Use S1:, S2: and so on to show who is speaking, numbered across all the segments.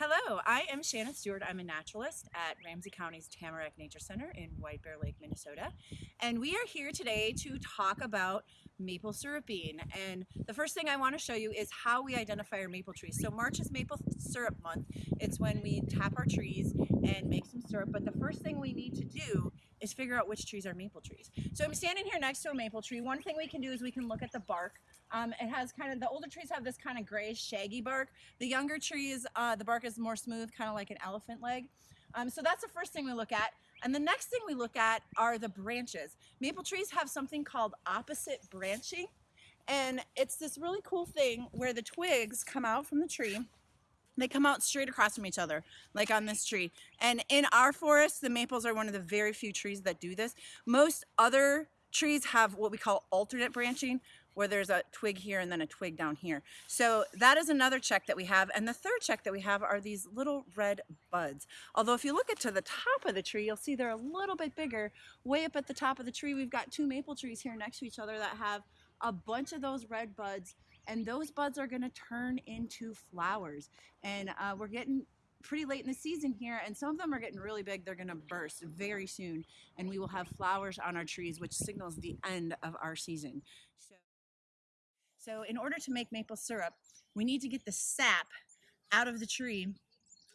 S1: Hello, I am Shannon Stewart. I'm a naturalist at Ramsey County's Tamarack Nature Center in White Bear Lake, Minnesota. And we are here today to talk about maple syruping. And the first thing I want to show you is how we identify our maple trees. So March is maple syrup month. It's when we tap our trees and make some syrup. But the first thing we need to do is figure out which trees are maple trees. So I'm standing here next to a maple tree. One thing we can do is we can look at the bark. Um, it has kind of, the older trees have this kind of gray shaggy bark. The younger trees, uh, the bark is more smooth, kind of like an elephant leg. Um, so that's the first thing we look at. And the next thing we look at are the branches. Maple trees have something called opposite branching. And it's this really cool thing where the twigs come out from the tree they come out straight across from each other, like on this tree. And in our forest, the maples are one of the very few trees that do this. Most other trees have what we call alternate branching, where there's a twig here and then a twig down here. So that is another check that we have. And the third check that we have are these little red buds. Although if you look at to the top of the tree, you'll see they're a little bit bigger. Way up at the top of the tree, we've got two maple trees here next to each other that have a bunch of those red buds and those buds are gonna turn into flowers. And uh, we're getting pretty late in the season here and some of them are getting really big they're going to burst very soon and we will have flowers on our trees which signals the end of our season so so in order to make maple syrup, we need to get the sap out of the tree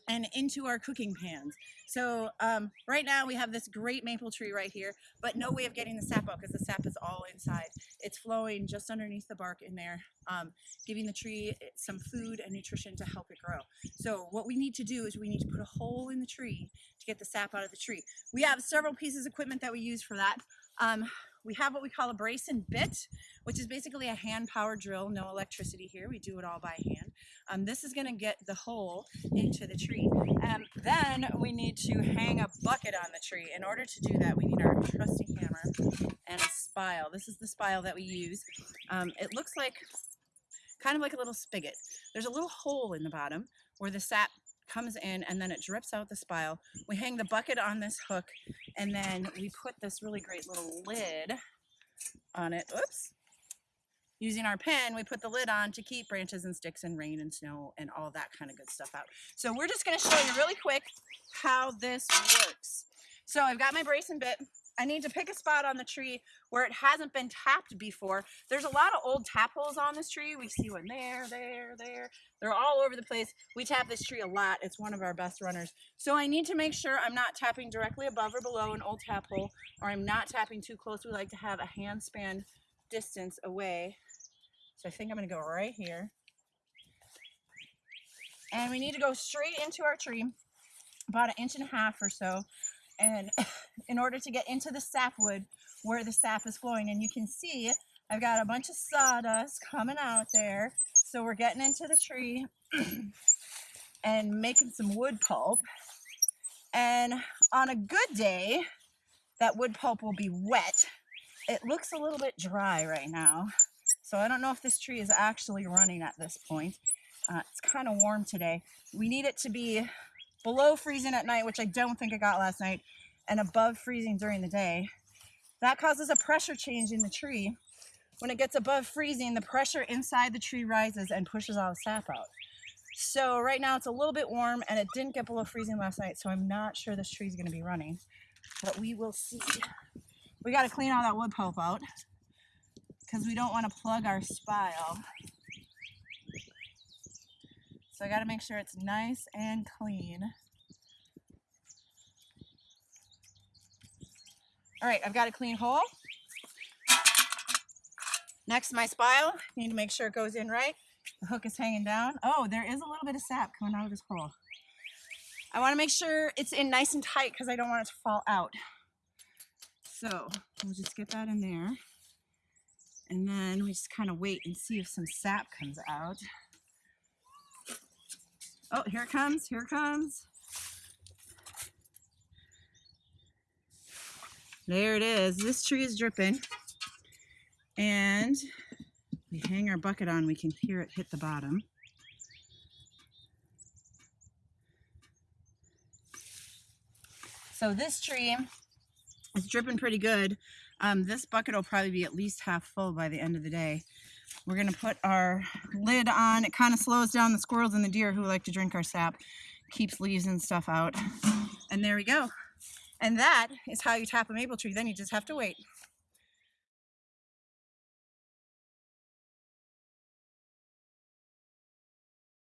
S1: and into our cooking pans. So um, right now we have this great maple tree right here, but no way of getting the sap out because the sap is all inside. It's flowing just underneath the bark in there, um, giving the tree some food and nutrition to help it grow. So what we need to do is we need to put a hole in the tree to get the sap out of the tree. We have several pieces of equipment that we use for that. Um, we have what we call a brace and bit, which is basically a hand powered drill, no electricity here. We do it all by hand. Um, this is gonna get the hole into the tree. And then we need to hang a bucket on the tree. In order to do that, we need our trusty hammer and a spile. This is the spile that we use. Um, it looks like kind of like a little spigot. There's a little hole in the bottom where the sap comes in and then it drips out the spile. We hang the bucket on this hook and then we put this really great little lid on it. Oops. Using our pen, we put the lid on to keep branches and sticks and rain and snow and all that kind of good stuff out. So we're just going to show you really quick how this works. So I've got my brace and bit. I need to pick a spot on the tree where it hasn't been tapped before. There's a lot of old tap holes on this tree. We see one there, there, there. They're all over the place. We tap this tree a lot. It's one of our best runners. So I need to make sure I'm not tapping directly above or below an old tap hole or I'm not tapping too close. We like to have a handspan distance away. So I think I'm gonna go right here. And we need to go straight into our tree, about an inch and a half or so and in order to get into the sapwood where the sap is flowing. And you can see I've got a bunch of sawdust coming out there. So we're getting into the tree and making some wood pulp. And on a good day that wood pulp will be wet. It looks a little bit dry right now. So I don't know if this tree is actually running at this point. Uh, it's kind of warm today. We need it to be below freezing at night, which I don't think I got last night, and above freezing during the day. That causes a pressure change in the tree. When it gets above freezing, the pressure inside the tree rises and pushes all the sap out. So right now it's a little bit warm and it didn't get below freezing last night, so I'm not sure this tree is gonna be running, but we will see. We gotta clean all that wood pulp out because we don't wanna plug our spile. I got to make sure it's nice and clean. All right, I've got a clean hole. Next, my spile. Need to make sure it goes in right. The hook is hanging down. Oh, there is a little bit of sap coming out of this hole. I want to make sure it's in nice and tight because I don't want it to fall out. So we'll just get that in there. And then we just kind of wait and see if some sap comes out. Oh, here it comes, here it comes. There it is. This tree is dripping. And we hang our bucket on, we can hear it hit the bottom. So this tree is dripping pretty good. Um, this bucket will probably be at least half full by the end of the day. We're going to put our lid on. It kind of slows down the squirrels and the deer who like to drink our sap. keeps leaves and stuff out. And there we go. And that is how you tap a maple tree. Then you just have to wait.